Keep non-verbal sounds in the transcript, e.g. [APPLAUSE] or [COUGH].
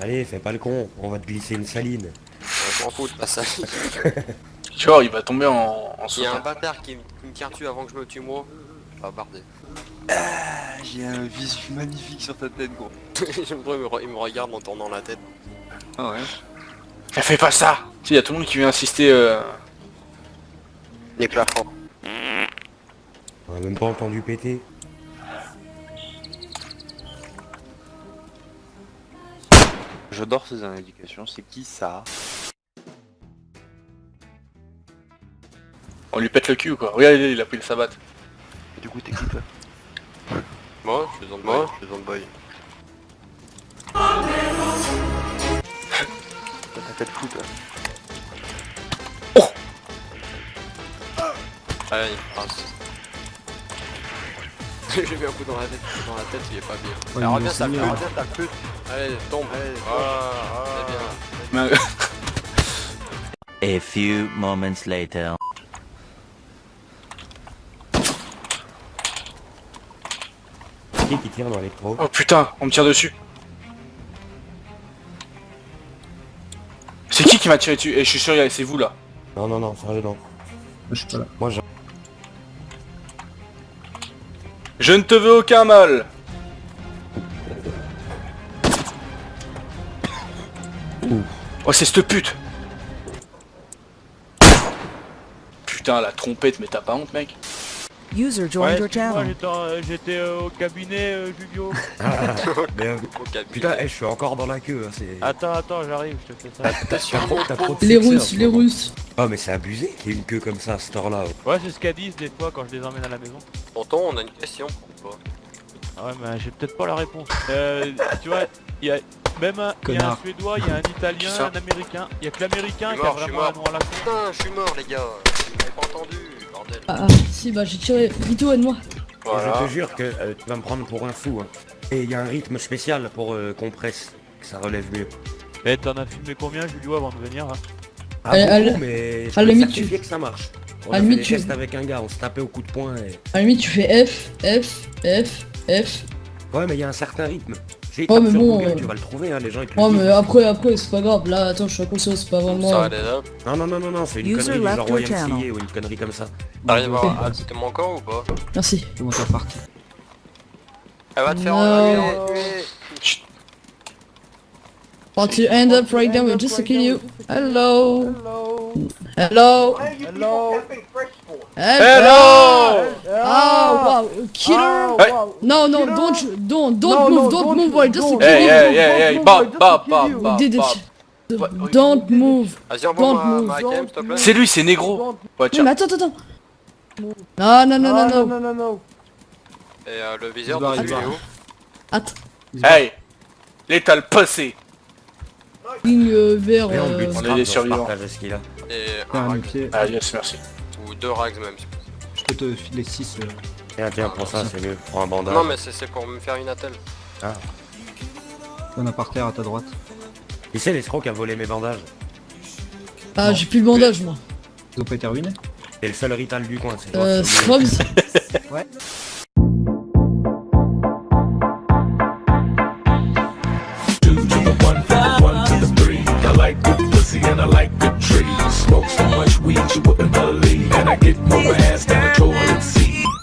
Allez, fais pas le con, on va te glisser une saline. Je m'en fous de pas [LAUGHS] ça. Tu vois, il va tomber en, en Il y a un bâtard qui, me- qui me tire dessus avant que je me tue moi. Ah bardé. J'ai un visu magnifique sur ta tête, gros. J'aime trop, il me, il me regarde en tournant la tête. Ah ouais. Fais pas ça Tu sais, il y a tout le monde qui vient insister. Euh... Les plafonds. On a même pas entendu péter. J'adore ces indications, c'est qui ça On lui pète le cul ou quoi Regarde, il a pris le sabbat. Du coup, t'es qui toi Moi, je suis Zandboy. Je suis Zandboy. T'as ta tête fou, toi. Allez, il passe. [LAUGHS] J'ai mis un coup dans la tête, dans la tête, il est pas bien. Ouais, Alors mais reviens, ça mieux. reviens, pute. Allez, tombe. Allez, c'est bien. Mais- A few moments later. Qui qui tire dans l'électro Oh putain, on me tire dessus. C'est qui qui m'a tiré dessus? Et je suis sûr, c'est vous là. Non, non, non, sérieux, non. Je suis pas là. Moi, j'ai... Je ne te veux aucun mal. Oh c'est cette pute. Putain la trompette mais t'as pas honte mec User joined your channel. j'étais euh, euh, au cabinet euh, Julio. [LAUGHS] Au cabinet. Putain, eh, je suis encore dans la queue, hein. Attends, attends, j'arrive, je te fais ça. T'as trop, t'as trop de Les Russes, ce les. Russes. Oh, mais c'est abusé qu'il y ait une queue comme ça à cette heure-là. Ouais, c'est ce qu'elles disent des fois quand je les emmène à la maison. Tonton, on a une question. ou pas? Ah ouais, mais j'ai peut-être pas la réponse. Euh, tu vois, il y a même un, il y a un suédois, il y a un italien, un américain. Il y a que l'américain Je suis qui a vraiment un nom à la con. Putain, je suis mort les gars. Vous m'avez pas entendu, bordel. Ah, ah, si, bah j'ai tiré. Vito, aide-moi. Et Voilà. je te jure que euh, tu vas me prendre pour un fou. hein. Et il y a un rythme spécial pour euh, qu'on presse, que ça relève mieux. Eh, t'en as filmé combien, Julio, avant de venir hein Ah, À- à beaucoup, mais je certifier tu- que ça marche. On a fait des tu- tests avec un gars, on se tapait au coup de poing et... À la limite, tu fais F, F, F, F. Ouais, mais il y a un certain rythme. J'ai tapé mais sur bon, Google, euh, tu vas le trouver, hein, les gens ils te le Oh, mais après, après, c'est pas grave. Là, attends, je suis inconscient, c'est pas vraiment. Non, non, non, non, non, c'est une User connerie du genre ou une connerie comme ça. T'arrives à à mon camp ou pas Merci. Comment t'as parti Elle va te faire Non. enlever. Want to end up right now, we're just to kill you. Hello. Hello. Hello Hello. Oh, wow. Killer. Hey. No, no, don't, don't, don't move, don't move, we're just kill Hey you. hey hey hey Bab bab bab We bab did bab. it. Don't move. Don't move. C'est lui, c'est négro Ouais tiens mais attends, attends, attends. Non, non, non, non, non. Et euh, le viseur de barre. où Attends. Hey Létal passé Ligne euh, vers. On euh, est des survivants. Et un pied. Ah yes merci Ou deux rags même. si possible. Je peux te filer 6. Tiens, tiens, pour ça, c'est mieux. Prends un bandage. Non mais c'est c'est pour me faire une attelle. Y'en a par terre à ta droite. Qui c'est l'escroc qui a volé mes bandages Ah, j'ai plus le bandage, moi. Ils ont pas été ruinés C'est le seul rital du coin, c'est Euh, Scrubs. the the the three. I like good pussy and I like good trees. Smoke so much weed you wouldn't believe, get my ass down.